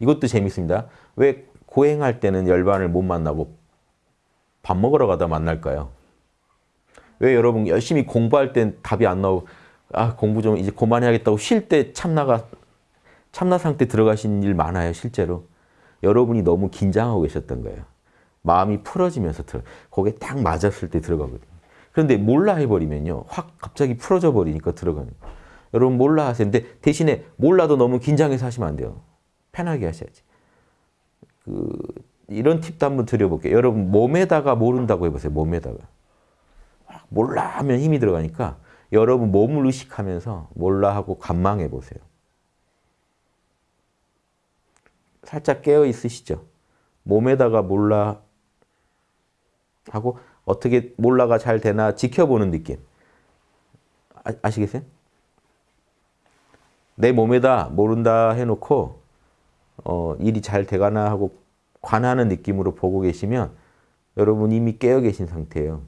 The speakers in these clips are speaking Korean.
이것도 재밌습니다. 왜 고행할 때는 열반을 못 만나고 밥 먹으러 가다 만날까요? 왜 여러분 열심히 공부할 땐 답이 안 나오고 아 공부 좀 이제 그만해야겠다고 쉴 때 참나가 참나 상태 들어가신 일 많아요 실제로. 여러분이 너무 긴장하고 계셨던 거예요. 마음이 풀어지면서 들어 거기에 딱 맞았을 때 들어가거든요. 그런데 몰라 해버리면요 확 갑자기 풀어져 버리니까 들어가는 거예요. 여러분 몰라 하세요. 근데 대신에 몰라도 너무 긴장해서 하시면 안 돼요 편하게 하셔야지 그 이런 팁도 한번 드려볼게요 여러분 몸에다가 모른다고 해보세요 몸에다가 몰라 하면 힘이 들어가니까 여러분 몸을 의식하면서 몰라 하고 관망해 보세요. 살짝 깨어 있으시죠? 몸에다가 몰라 하고 어떻게 몰라가 잘 되나 지켜보는 느낌. 아, 시겠어요 내 몸에다 모른다 해놓고 어, 일이 잘 돼가나 하고 관하는 느낌으로 보고 계시면 여러분 이미 깨어 계신 상태예요.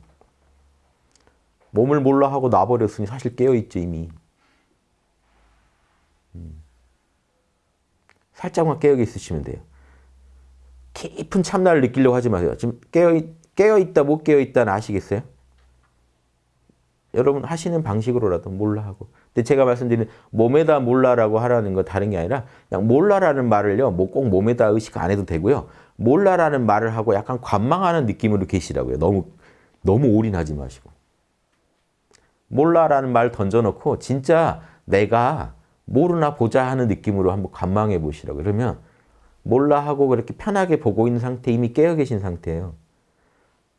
몸을 몰라 하고 놔버렸으니 사실 깨어있죠 이미. 음. 살짝만 깨어 있으시면 돼요. 깊은 참나를 느끼려고 하지 마세요. 지금 깨어, 깨어있다 못 깨어있다는 아시겠어요? 여러분 하시는 방식으로라도 몰라 하고. 근데 제가 말씀드리는 몸에다 몰라라고 하라는 건 다른 게 아니라 그냥 몰라라는 말을요. 뭐 꼭 몸에다 의식 안 해도 되고요. 몰라라는 말을 하고 약간 관망하는 느낌으로 계시라고요. 너무 너무 올인하지 마시고. 몰라라는 말 던져놓고 진짜 내가 모르나 보자 하는 느낌으로 한번 관망해 보시라고 그러면 몰라 하고 그렇게 편하게 보고 있는 상태 이미 깨어 계신 상태예요.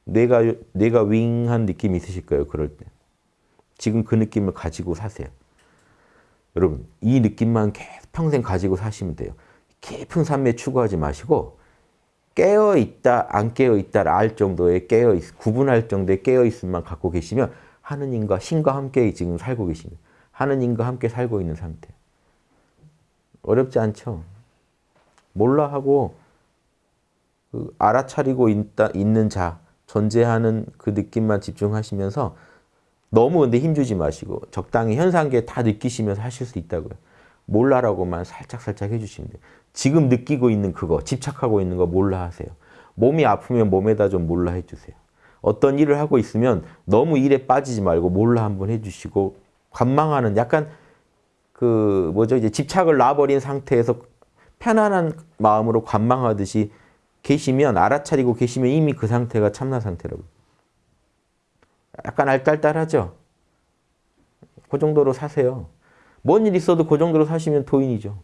뇌가, 뇌가 윙한 느낌이 있으실 거예요. 그럴 때. 지금 그 느낌을 가지고 사세요. 여러분 이 느낌만 계속 평생 가지고 사시면 돼요. 깊은 삶에 추구하지 마시고 깨어있다 안 깨어있다를 알 정도의 깨어있 구분할 정도의 깨어있음만 갖고 계시면 하느님과 신과 함께 지금 살고 계십니다. 하느님과 함께 살고 있는 상태. 어렵지 않죠? 몰라 하고 그 알아차리고 있다, 있는 자, 존재하는 그 느낌만 집중하시면서 너무 근데 힘주지 마시고 적당히 현상계 다 느끼시면서 하실 수 있다고요. 몰라라고만 살짝살짝 해주시면 돼요. 지금 느끼고 있는 그거, 집착하고 있는 거 몰라 하세요. 몸이 아프면 몸에다 좀 몰라 해주세요. 어떤 일을 하고 있으면 너무 일에 빠지지 말고 몰라 한번 해주시고 관망하는 약간 그 뭐죠 이제 집착을 놔버린 상태에서 편안한 마음으로 관망하듯이 계시면 알아차리고 계시면 이미 그 상태가 참나 상태라고. 약간 알딸딸하죠? 그 정도로 사세요. 뭔 일 있어도 그 정도로 사시면 도인이죠.